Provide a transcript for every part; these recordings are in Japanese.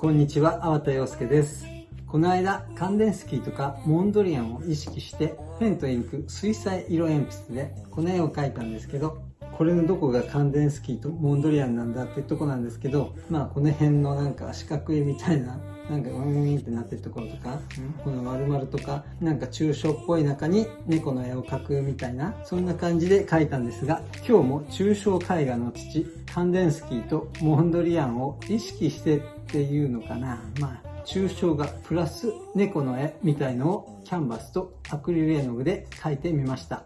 こんにちは、粟田洋介です。この間、カンデンスキーとかモンドリアンを意識して、ペンとインク、水彩色鉛筆でこの絵を描いたんですけど、これのどこがカンデンスキーとモンドリアンなんだっていうとこなんですけど、まあこの辺のなんか四角いみたいななんかウィンウィンってなってるところとか、この丸々とか、なんか抽象っぽい中に猫の絵を描くみたいな、そんな感じで描いたんですが、今日も抽象絵画の父、カンデンスキーとモンドリアンを意識してっていうのかな。まあ抽象画プラス猫の絵みたいのをキャンバスとアクリル絵の具で描いてみました。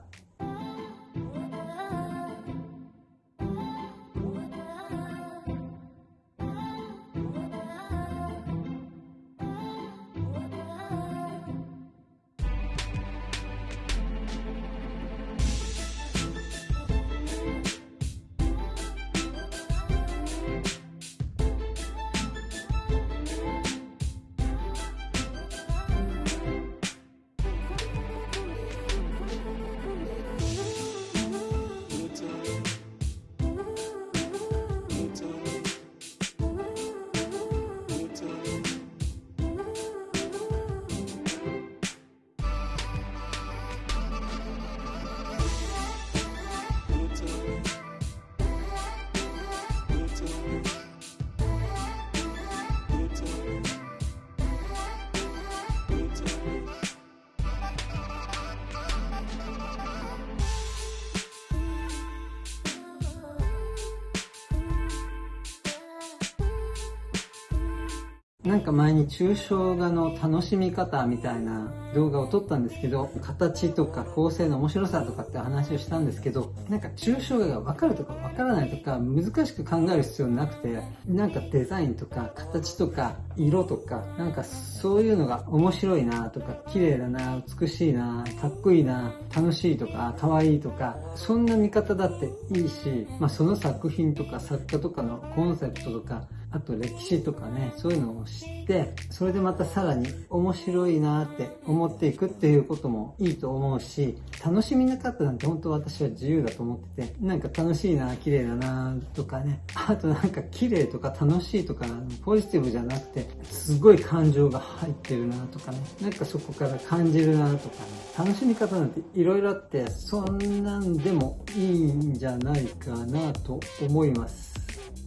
なんか前に抽象画の楽しみ方みたいな動画を撮ったんですけど、形とか構成の面白さとかって話をしたんですけど、なんか抽象画がわかるとかわからないとか難しく考える必要なくて、なんかデザインとか形とか色とか、なんかそういうのが面白いなとか、綺麗だな、美しいな、かっこいいな、楽しいとか、可愛いとか、そんな見方だっていいし、まあその作品とか作家とかのコンセプトとか、あと歴史とかね、そういうのを知って、それでまたさらに面白いなって思っていくっていうこともいいと思うし、楽しみなかったなんて本当私は自由だと思ってて、なんか楽しいな、綺麗だなとかね、あとなんか綺麗とか楽しいとか、ポジティブじゃなくて、すごい感情が入ってるなとかね、なんかそこから感じるなとかね、楽しみ方なんて色々あって、そんなんでもいいんじゃないかなと思います。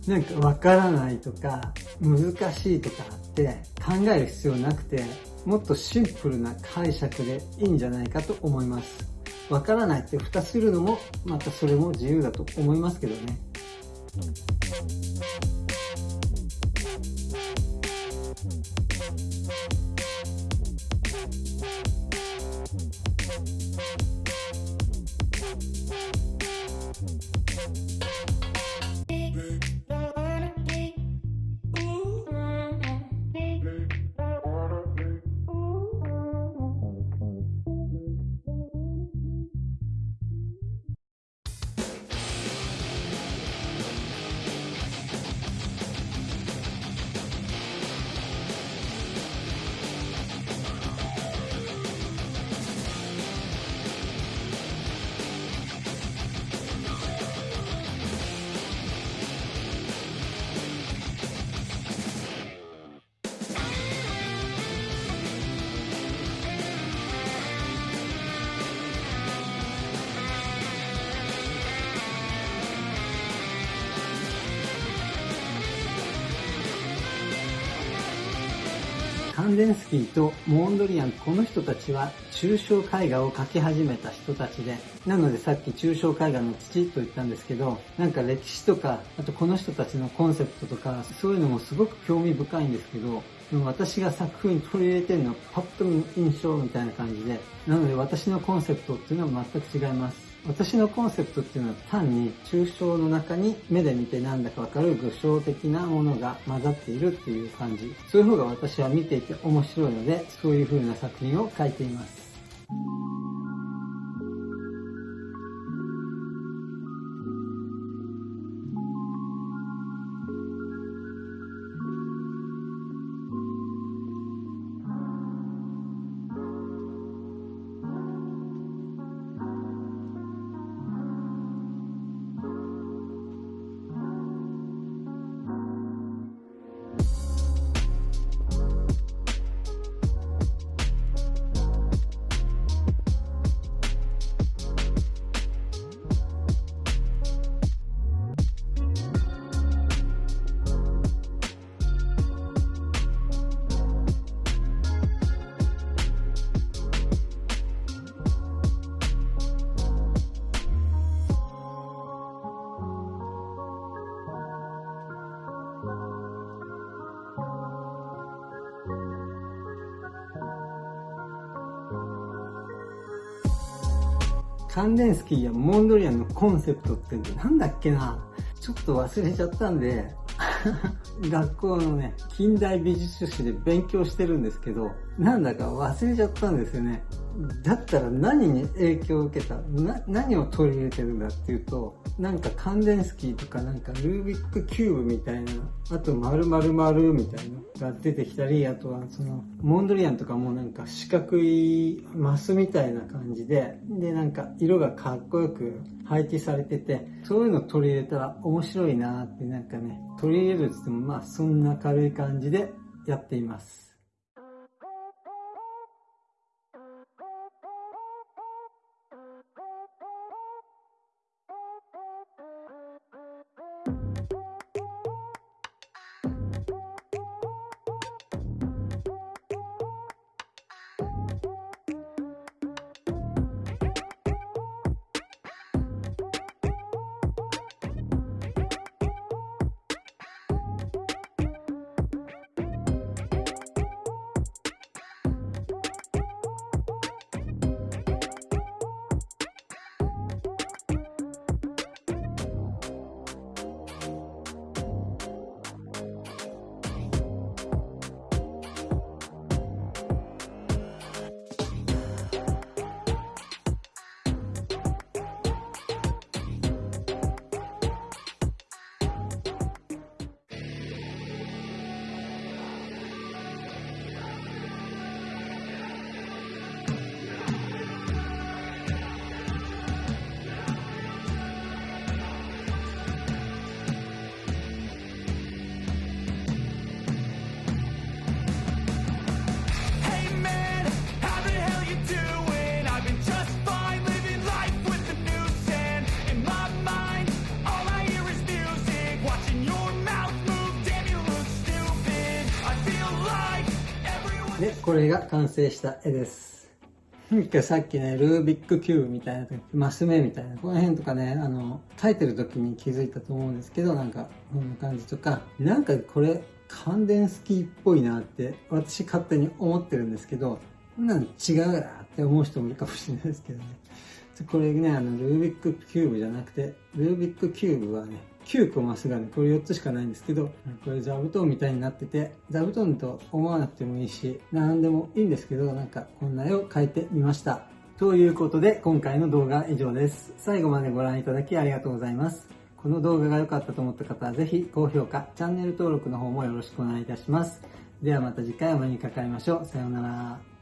なんかわからないとか難しいとかって考える必要なくてもっとシンプルな解釈でいいんじゃないかと思います。わからないって蓋するのもまたそれも自由だと思いますけどね。ンデンスキーとモンドリアン、この人たちは抽象絵画を描き始めた人たちで、なのでさっき抽象絵画の父と言ったんですけど、なんか歴史とか、あとこの人たちのコンセプトとか、そういうのもすごく興味深いんですけど、私が作風に取り入れてるのはパッと見印象みたいな感じで、なので私のコンセプトっていうのは全く違います。私のコンセプトっていうのは単に抽象の中に目で見てなんだかわかる具象的なものが混ざっているっていう感じ。そういう方が私は見ていて面白いので、そういう風な作品を描いています。カンデンスキーやモンドリアンのコンセプトってなんだっけな。ちょっと忘れちゃったんで、学校のね、近代美術史で勉強してるんですけど、なんだか忘れちゃったんですよね。だったら何に影響を受けたな、何を取り入れてるんだっていうと、なんかカンデンスキーとかなんかルービックキューブみたいな、あと丸々丸みたいなのが出てきたり、あとはその、モンドリアンとかもなんか四角いマスみたいな感じで、でなんか色がかっこよく配置されてて、そういうの取り入れたら面白いなってなんかね、取り入れるって言ってもまあそんな軽い感じでやっています。これが完成した絵です。さっきね、ルービックキューブみたいな時、マス目みたいな、この辺とかね、あの、描いてる時に気づいたと思うんですけど、なんか、こんな感じとか、なんかこれ、感電スキーっぽいなって、私勝手に思ってるんですけど、こんなの違うなって思う人もいるかもしれないですけどね。これね、あの、ルービックキューブじゃなくて、ルービックキューブはね、9個マスがね、これ4つしかないんですけど、これ座布団みたいになってて、座布団と思わなくてもいいし、何でもいいんですけど、なんかこんな絵を描いてみました。ということで、今回の動画は以上です。最後までご覧いただきありがとうございます。この動画が良かったと思った方はぜひ高評価、チャンネル登録の方もよろしくお願いいたします。ではまた次回お目にかかりましょう。さようなら。